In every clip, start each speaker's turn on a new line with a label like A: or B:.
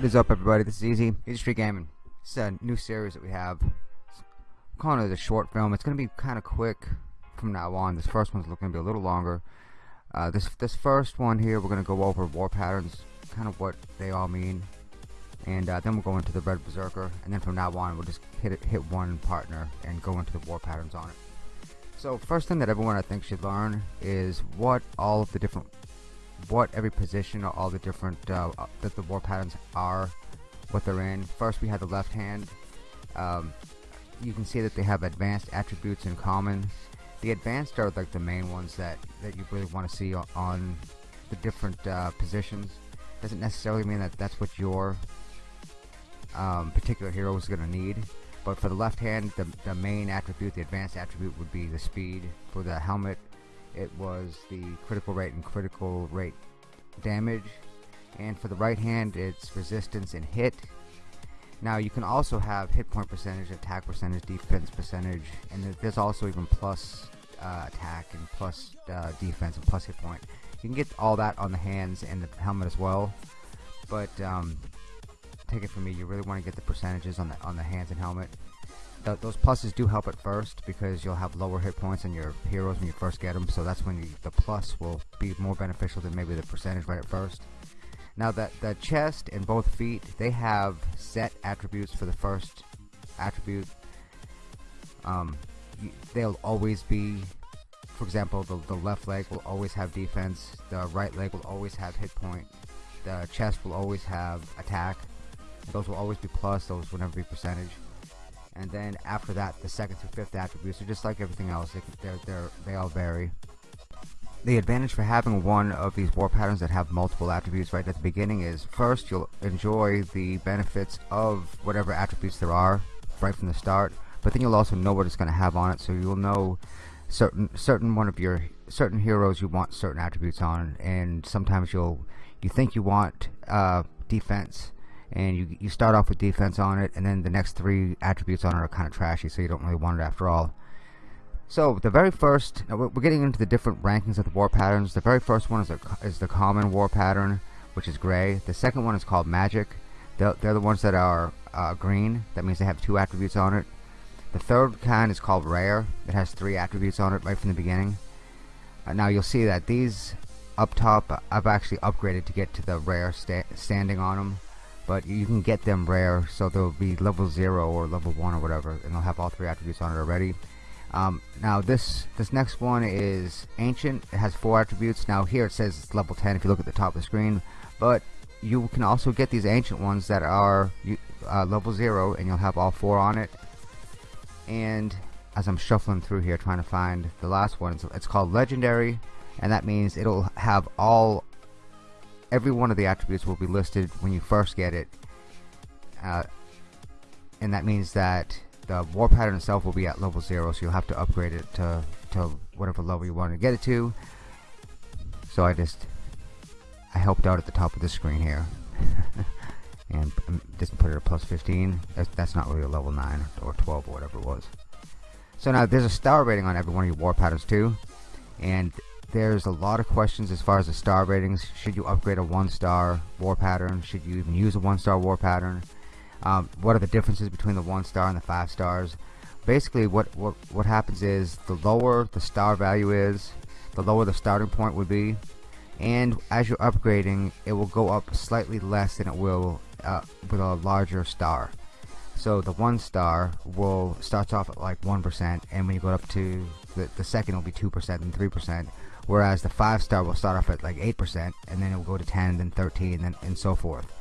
A: What is up everybody, this is Easy, Street Gaming. It's a new series that we have. I'm calling it a short film. It's going to be kind of quick from now on. This first one's going to be a little longer. Uh, this this first one here, we're going to go over war patterns, kind of what they all mean. And uh, then we'll go into the Red Berserker. And then from now on, we'll just hit it, hit one partner and go into the war patterns on it. So first thing that everyone I think should learn is what all of the different what every position or all the different uh, uh, that the war patterns are what they're in. First we have the left hand. Um, you can see that they have advanced attributes in common. The advanced are like the main ones that that you really want to see on, the different uh, positions. Doesn't necessarily mean that that's what your um, particular hero is going to need but for the left hand the, the main attribute the advanced attribute would be the speed for the helmet it was the critical rate and critical rate damage. And for the right hand it's resistance and hit. Now you can also have hit point percentage attack percentage defense percentage and there's also even plus uh, attack and plus uh, defense and plus hit point. You can get all that on the hands and the helmet as well. But um, take it from me you really want to get the percentages on the on the hands and helmet th those pluses do help at first because you'll have lower hit points on your heroes when you first get them so that's when you, the plus will be more beneficial than maybe the percentage right at first. Now that the chest and both feet they have set attributes for the first attribute. Um, they'll always be for example the, the left leg will always have defense the right leg will always have hit point the chest will always have attack. Those will always be plus those will never be percentage and then after that the second through fifth attributes are just like everything else. They, they're, they're, they all vary. The advantage for having one of these war patterns that have multiple attributes right at the beginning is first you'll enjoy the benefits of whatever attributes there are right from the start but then you'll also know what it's going to have on it so you'll know certain certain one of your certain heroes you want certain attributes on and sometimes you'll you think you want uh, defense and you, you start off with defense on it and then the next three attributes on it are kind of trashy so you don't really want it after all. So the very first we're getting into the different rankings of the war patterns. The very first one is, a, is the common war pattern which is gray. The second one is called magic. They're, they're the ones that are uh, green. That means they have two attributes on it. The third kind is called rare. It has three attributes on it right from the beginning. Uh, now you'll see that these up top I've actually upgraded to get to the rare sta standing on them but you can get them rare so they'll be level 0 or level 1 or whatever and they'll have all three attributes on it already. Um, now this this next one is ancient. It has four attributes. Now here it says it's level 10 if you look at the top of the screen but you can also get these ancient ones that are uh, level 0 and you'll have all four on it. And as I'm shuffling through here trying to find the last one it's called legendary and that means it'll have all every one of the attributes will be listed when you first get it. Uh, and that means that the war pattern itself will be at level 0 so you'll have to upgrade it to, to whatever level you want to get it to. So I just I helped out at the top of the screen here. And just put it at plus 15 that's, that's not really a level 9 or 12 or whatever it was. So now there's a star rating on every one of your war patterns too. And there's a lot of questions as far as the star ratings. Should you upgrade a one star war pattern? Should you even use a one star war pattern? Um, what are the differences between the one star and the five stars? Basically what, what what happens is the lower the star value is the lower the starting point would be. And as you're upgrading it will go up slightly less than it will uh, with a larger star. So the one star will starts off at like 1% and when you go up to the, the second will be 2% and 3% whereas the five star will start off at like 8% and then it will go to 10 then 13 and, then, and so forth.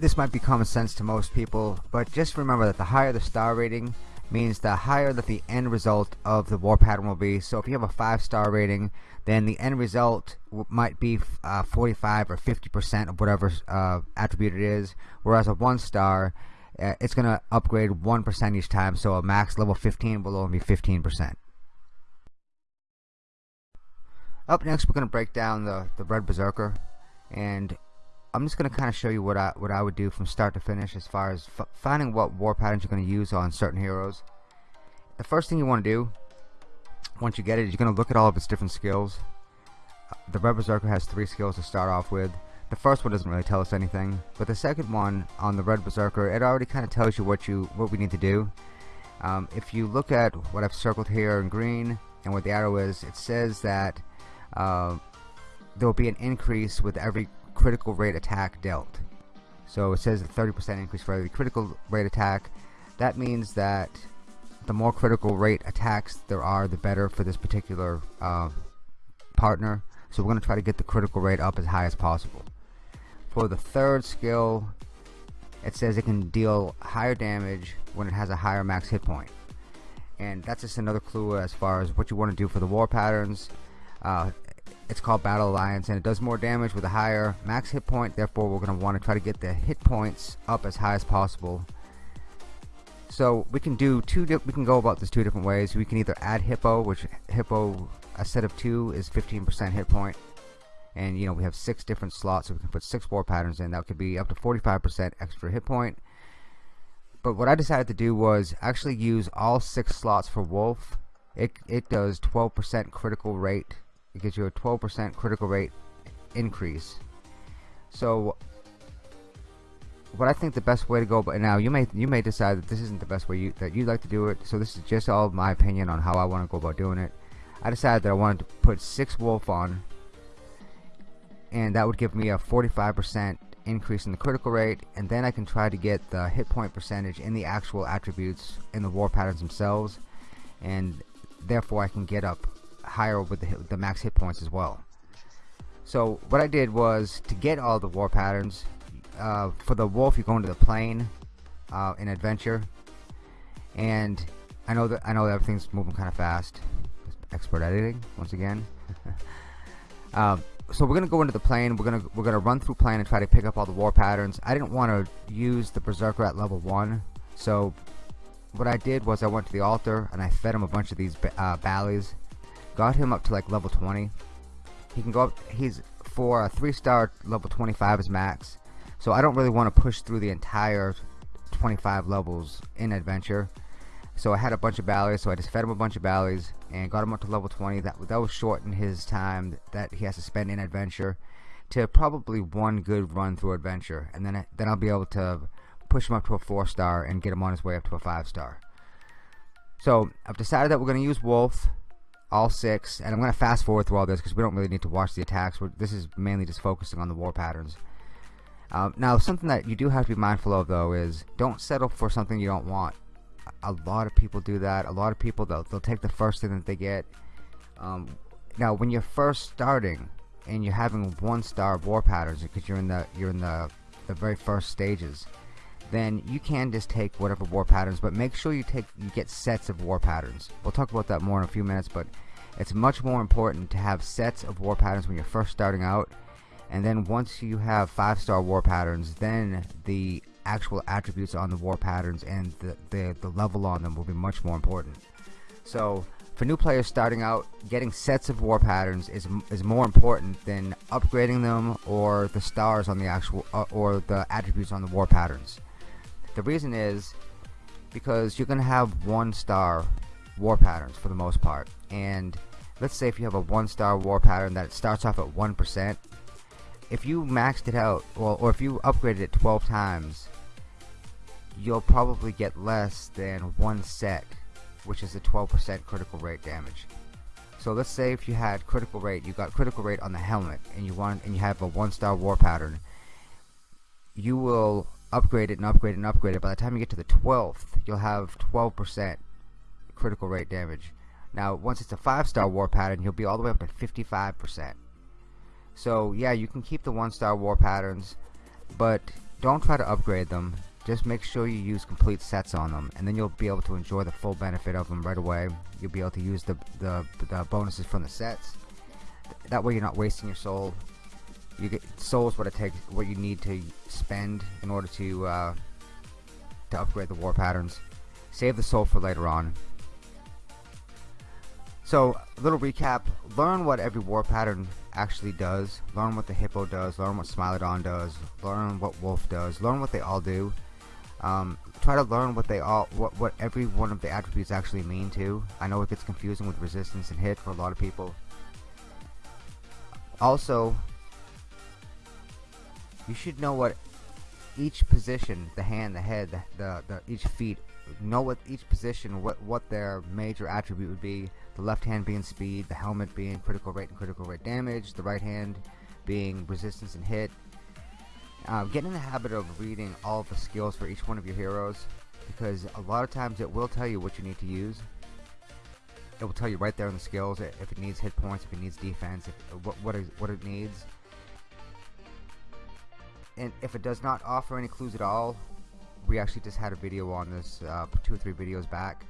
A: This might be common sense to most people but just remember that the higher the star rating means the higher that the end result of the war pattern will be. So if you have a five star rating then the end result might be uh, 45 or 50 percent of whatever uh, attribute it is. Whereas a one star uh, it's gonna upgrade 1% each time so a max level 15 will only be 15% up next, we're going to break down the, the Red Berserker, and I'm just going to kind of show you what I, what I would do from start to finish as far as finding what war patterns you're going to use on certain heroes. The first thing you want to do, once you get it, is you're going to look at all of its different skills. The Red Berserker has three skills to start off with. the first one doesn't really tell us anything, but the second one on the Red Berserker, it already kind of tells you what you what we need to do. Um, if you look at what I've circled here in green and what the arrow is, it says that uh, there will be an increase with every critical rate attack dealt. So it says a 30% increase for every critical rate attack. That means that the more critical rate attacks there are, the better for this particular uh, partner. So we're going to try to get the critical rate up as high as possible. For the third skill, it says it can deal higher damage when it has a higher max hit point. And that's just another clue as far as what you want to do for the war patterns. Uh, it's called Battle Alliance and it does more damage with a higher max hit point. Therefore we're going to want to try to get the hit points up as high as possible. So we can do two we can go about this two different ways. We can either add hippo which hippo a set of two is 15% hit point. And you know we have six different slots so we can put six war patterns in. That could be up to 45% extra hit point. But what I decided to do was actually use all six slots for wolf. It, it does 12% critical rate it gives you a 12% critical rate increase. So what I think the best way to go but now you may you may decide that this isn't the best way you, that you'd like to do it so this is just all my opinion on how I want to go about doing it. I decided that I wanted to put six wolf on and that would give me a 45% increase in the critical rate and then I can try to get the hit point percentage in the actual attributes in the war patterns themselves and therefore I can get up higher with the, the max hit points as well. So what I did was to get all the war patterns uh, for the wolf you go into the plane uh, in adventure. And I know that I know that everything's moving kind of fast. Expert editing once again. Uh, so we're gonna go into the plane. We're gonna we're gonna run through plane and try to pick up all the war patterns. I didn't want to use the berserker at level 1 so what I did was I went to the altar and I fed him a bunch of these uh, got him up to like level 20 he can go up he's for a three star level 25 is max. So I don't really want to push through the entire 25 levels in adventure. So I had a bunch of ballies so I just fed him a bunch of ballies and got him up to level 20 that that was shorten his time that he has to spend in adventure to probably one good run through adventure. And then then I'll be able to push him up to a four star and get him on his way up to a five star so I've decided that we're going to use Wolf all six and I'm going to fast forward through all this because we don't really need to watch the attacks. We're, this is mainly just focusing on the war patterns. Um, now something that you do have to be mindful of though is don't settle for something you don't want. A lot of people do that. A lot of people they'll, they'll take the first thing that they get. Um, now when you're first starting and you're having one star war patterns because you're in the you're in the the very first stages then you can just take whatever war patterns but make sure you take you get sets of war patterns. We'll talk about that more in a few minutes but it's much more important to have sets of war patterns when you're first starting out. And then once you have five star war patterns then the actual attributes on the war patterns and the, the, the level on them will be much more important. So for new players starting out getting sets of war patterns is, is more important than upgrading them or the stars on the actual uh, or the attributes on the war patterns the reason is because you're gonna have one star war patterns for the most part. And let's say if you have a one star war pattern that starts off at 1% if you maxed it out well, or if you upgraded it 12 times you'll probably get less than one set which is a 12% critical rate damage. So let's say if you had critical rate you got critical rate on the helmet and you want and you have a one star war pattern you will upgrade it and upgrade it and upgrade it by the time you get to the 12th you'll have 12% critical rate damage. Now, once it's a five star war pattern, you'll be all the way up to 55%. So, yeah, you can keep the one star war patterns, but don't try to upgrade them. Just make sure you use complete sets on them, and then you'll be able to enjoy the full benefit of them right away. You'll be able to use the, the, the bonuses from the sets. That way, you're not wasting your soul. You get souls what it takes, what you need to spend in order to uh, to upgrade the war patterns. Save the soul for later on. So, a little recap. Learn what every war pattern actually does. Learn what the Hippo does. Learn what Smilodon does. Learn what Wolf does. Learn what they all do. Um, try to learn what they all, what, what every one of the attributes actually mean too. I know it gets confusing with resistance and hit for a lot of people. Also, you should know what each position, the hand, the head, the, the, the each feet, know what each position, what what their major attribute would be. The left hand being speed, the helmet being critical rate and critical rate damage, the right hand being resistance and hit. Uh, get in the habit of reading all of the skills for each one of your heroes because a lot of times it will tell you what you need to use. It will tell you right there in the skills if it needs hit points, if it needs defense, if, what, what, is, what it needs and if it does not offer any clues at all we actually just had a video on this uh, two or three videos back.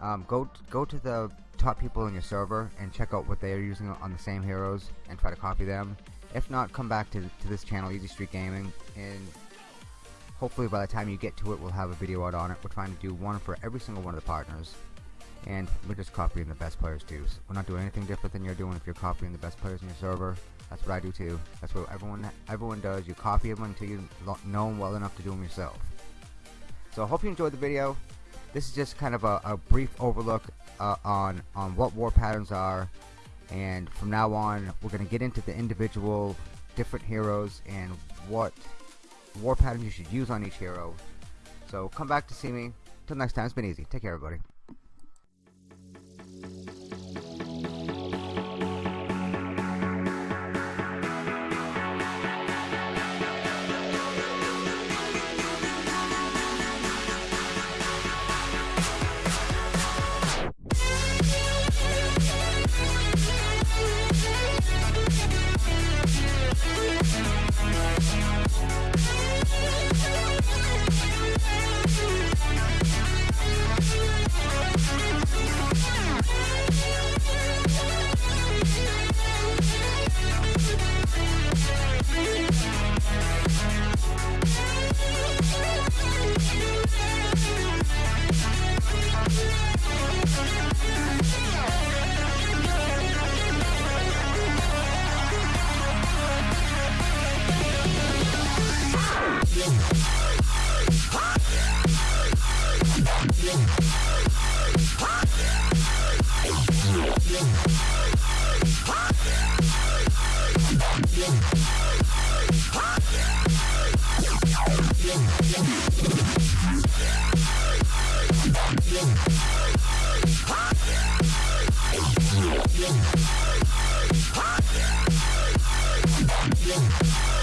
A: Um, go go to the top people in your server and check out what they are using on the same heroes and try to copy them. If not come back to, to this channel Easy Street Gaming and hopefully by the time you get to it we'll have a video out on it. We're trying to do one for every single one of the partners and we're just copying the best players too so we're not doing anything different than you're doing if you're copying the best players in your server that's what I do too. That's what everyone everyone does. You copy them until you know them well enough to do them yourself. So I hope you enjoyed the video. This is just kind of a, a brief overlook uh, on on what war patterns are, and from now on we're going to get into the individual different heroes and what war patterns you should use on each hero. So come back to see me. Till next time, it's been easy. Take care, everybody. Yeah.